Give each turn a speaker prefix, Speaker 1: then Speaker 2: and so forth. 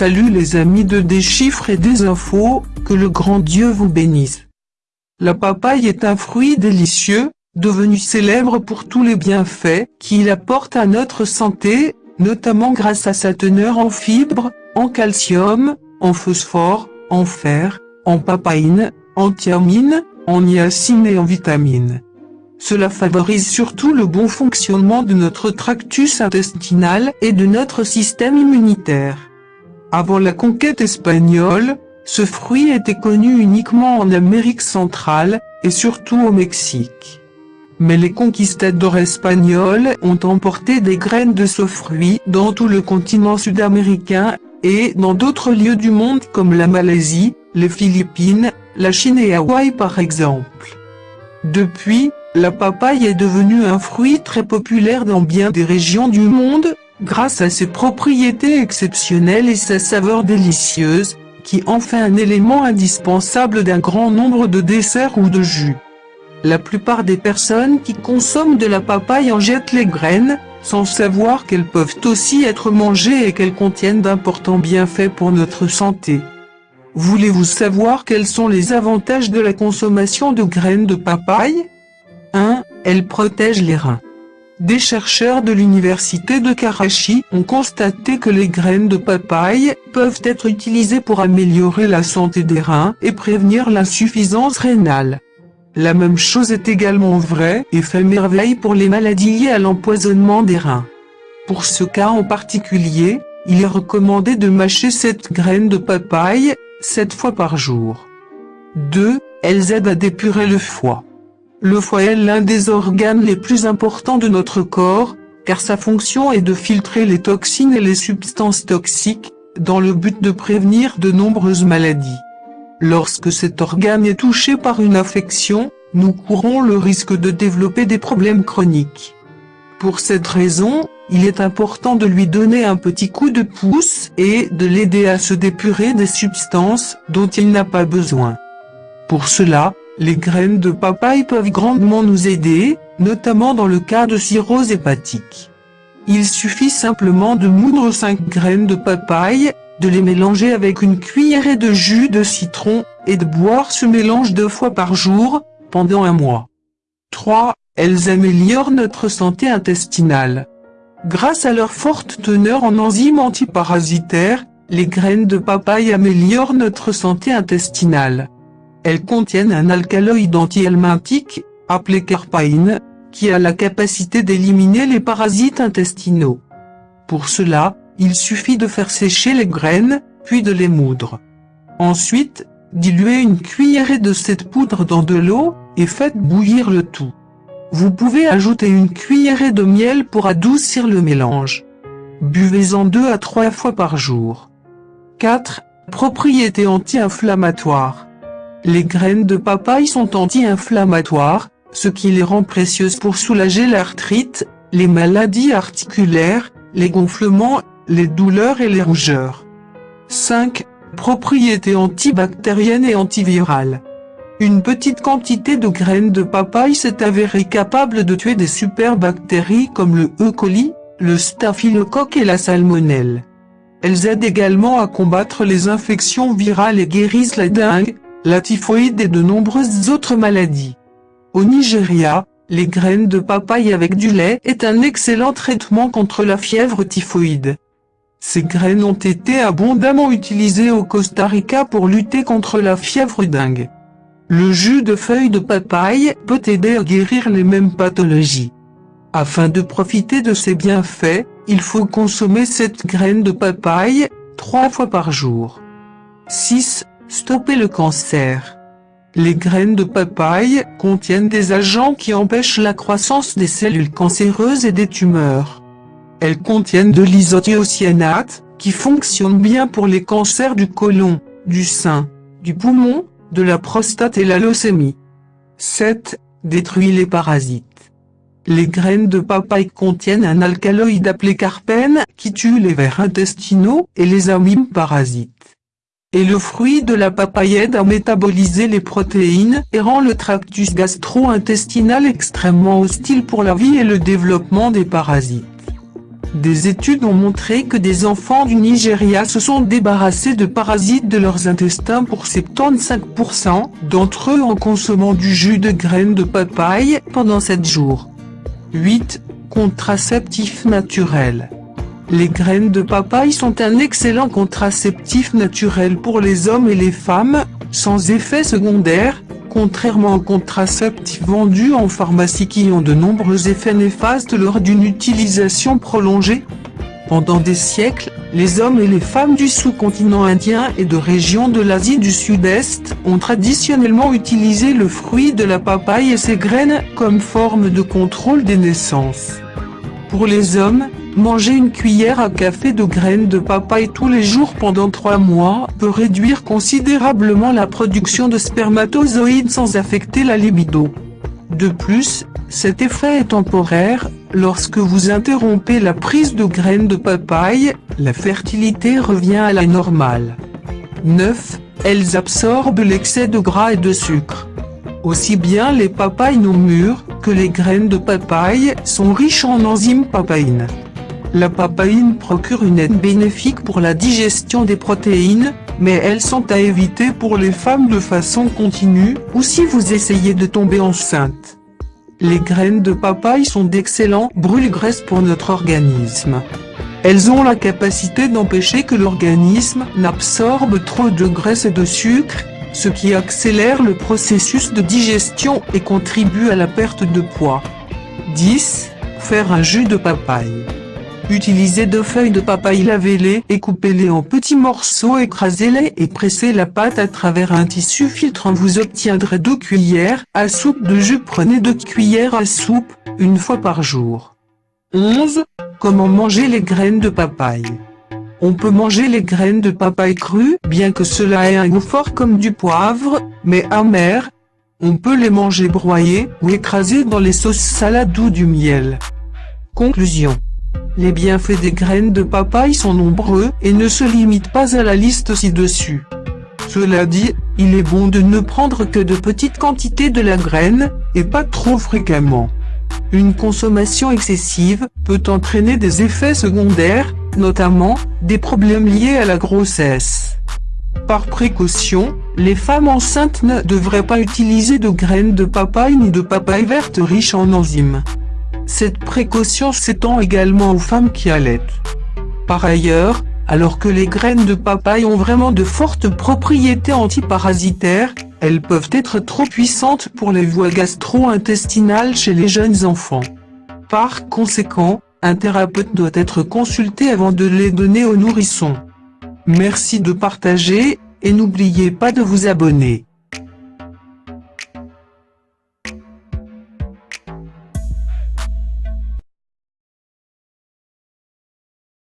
Speaker 1: Salut les amis de Des chiffres et des infos, que le grand Dieu vous bénisse. La papaye est un fruit délicieux, devenu célèbre pour tous les bienfaits qu'il apporte à notre santé, notamment grâce à sa teneur en fibres, en calcium, en phosphore, en fer, en papaïne, en thiamine, en niacine et en vitamines. Cela favorise surtout le bon fonctionnement de notre tractus intestinal et de notre système immunitaire. Avant la conquête espagnole, ce fruit était connu uniquement en Amérique centrale, et surtout au Mexique. Mais les conquistadors espagnols ont emporté des graines de ce fruit dans tout le continent sud-américain, et dans d'autres lieux du monde comme la Malaisie, les Philippines, la Chine et Hawaï par exemple. Depuis, la papaye est devenue un fruit très populaire dans bien des régions du monde, grâce à ses propriétés exceptionnelles et sa saveur délicieuse, qui en fait un élément indispensable d'un grand nombre de desserts ou de jus. La plupart des personnes qui consomment de la papaye en jettent les graines, sans savoir qu'elles peuvent aussi être mangées et qu'elles contiennent d'importants bienfaits pour notre santé. Voulez-vous savoir quels sont les avantages de la consommation de graines de papaye? 1. Elle protège les reins. Des chercheurs de l'université de Karachi ont constaté que les graines de papaye peuvent être utilisées pour améliorer la santé des reins et prévenir l'insuffisance rénale. La même chose est également vraie et fait merveille pour les maladies liées à l'empoisonnement des reins. Pour ce cas en particulier, il est recommandé de mâcher cette graine de papaye 7 fois par jour. 2. Elles aident à dépurer le foie. Le foie est l'un des organes les plus importants de notre corps, car sa fonction est de filtrer les toxines et les substances toxiques, dans le but de prévenir de nombreuses maladies. Lorsque cet organe est touché par une affection, nous courons le risque de développer des problèmes chroniques. Pour cette raison, il est important de lui donner un petit coup de pouce et de l'aider à se dépurer des substances dont il n'a pas besoin. Pour cela, les graines de papaye peuvent grandement nous aider, notamment dans le cas de cirrhose hépatique. Il suffit simplement de moudre 5 graines de papaye, de les mélanger avec une cuillerée de jus de citron, et de boire ce mélange deux fois par jour, pendant un mois. 3. Elles améliorent notre santé intestinale. Grâce à leur forte teneur en enzymes antiparasitaires, les graines de papaye améliorent notre santé intestinale. Elles contiennent un alcaloïde anti-helminthique, appelé carpaïne, qui a la capacité d'éliminer les parasites intestinaux. Pour cela, il suffit de faire sécher les graines, puis de les moudre. Ensuite, diluez une cuillerée de cette poudre dans de l'eau, et faites bouillir le tout. Vous pouvez ajouter une cuillerée de miel pour adoucir le mélange. Buvez-en deux à trois fois par jour. 4. Propriétés anti-inflammatoires. Les graines de papaye sont anti-inflammatoires, ce qui les rend précieuses pour soulager l'arthrite, les maladies articulaires, les gonflements, les douleurs et les rougeurs. 5. Propriétés antibactériennes et antivirales. Une petite quantité de graines de papaye s'est avérée capable de tuer des superbactéries comme le E. coli, le staphylocoque et la salmonelle. Elles aident également à combattre les infections virales et guérissent la dengue, la typhoïde et de nombreuses autres maladies. Au Nigeria, les graines de papaye avec du lait est un excellent traitement contre la fièvre typhoïde. Ces graines ont été abondamment utilisées au Costa Rica pour lutter contre la fièvre dingue. Le jus de feuilles de papaye peut aider à guérir les mêmes pathologies. Afin de profiter de ces bienfaits, il faut consommer cette graine de papaye, trois fois par jour. 6. Stopper le cancer. Les graines de papaye contiennent des agents qui empêchent la croissance des cellules cancéreuses et des tumeurs. Elles contiennent de l'isothiocyanate, qui fonctionne bien pour les cancers du côlon, du sein, du poumon, de la prostate et la leucémie. 7. Détruit les parasites. Les graines de papaye contiennent un alcaloïde appelé carpène qui tue les vers intestinaux et les amibes parasites et le fruit de la papaye aide à métaboliser les protéines et rend le tractus gastro-intestinal extrêmement hostile pour la vie et le développement des parasites. des études ont montré que des enfants du Nigeria se sont débarrassés de parasites de leurs intestins pour 75% d'entre eux en consommant du jus de graines de papaye pendant 7 jours. 8. Contraceptif naturel. Les graines de papaye sont un excellent contraceptif naturel pour les hommes et les femmes, sans effet secondaire, contrairement aux contraceptifs vendus en pharmacie qui ont de nombreux effets néfastes lors d'une utilisation prolongée. Pendant des siècles, les hommes et les femmes du sous-continent indien et de régions de l'Asie du Sud-Est ont traditionnellement utilisé le fruit de la papaye et ses graines comme forme de contrôle des naissances. Pour les hommes, Manger une cuillère à café de graines de papaye tous les jours pendant 3 mois peut réduire considérablement la production de spermatozoïdes sans affecter la libido. De plus, cet effet est temporaire, lorsque vous interrompez la prise de graines de papaye, la fertilité revient à la normale. 9. Elles absorbent l'excès de gras et de sucre. Aussi bien les papayes non mûres, que les graines de papaye sont riches en enzymes papaïnes. La papaïne procure une aide bénéfique pour la digestion des protéines, mais elles sont à éviter pour les femmes de façon continue, ou si vous essayez de tomber enceinte. Les graines de papaye sont d'excellents brûle-graisse pour notre organisme. Elles ont la capacité d'empêcher que l'organisme n'absorbe trop de graisse et de sucre, ce qui accélère le processus de digestion et contribue à la perte de poids. 10. Faire un jus de papaye. Utilisez deux feuilles de papaye, lavez-les et coupez-les en petits morceaux, écrasez-les et pressez la pâte à travers un tissu filtrant. Vous obtiendrez deux cuillères à soupe de jus. Prenez deux cuillères à soupe, une fois par jour. 11. Comment manger les graines de papaye? On peut manger les graines de papaye crues, bien que cela ait un goût fort comme du poivre, mais amer. On peut les manger broyées ou écrasées dans les sauces salades ou du miel. Conclusion les bienfaits des graines de papaye sont nombreux et ne se limitent pas à la liste ci-dessus. Cela dit, il est bon de ne prendre que de petites quantités de la graine, et pas trop fréquemment. Une consommation excessive peut entraîner des effets secondaires, notamment, des problèmes liés à la grossesse. Par précaution, les femmes enceintes ne devraient pas utiliser de graines de papaye ni de papaye verte riches en enzymes. Cette précaution s'étend également aux femmes qui allaitent. Par ailleurs, alors que les graines de papaye ont vraiment de fortes propriétés antiparasitaires, elles peuvent être trop puissantes pour les voies gastro-intestinales chez les jeunes enfants. Par conséquent, un thérapeute doit être consulté avant de les donner aux nourrissons. Merci de partager, et n'oubliez pas de vous abonner.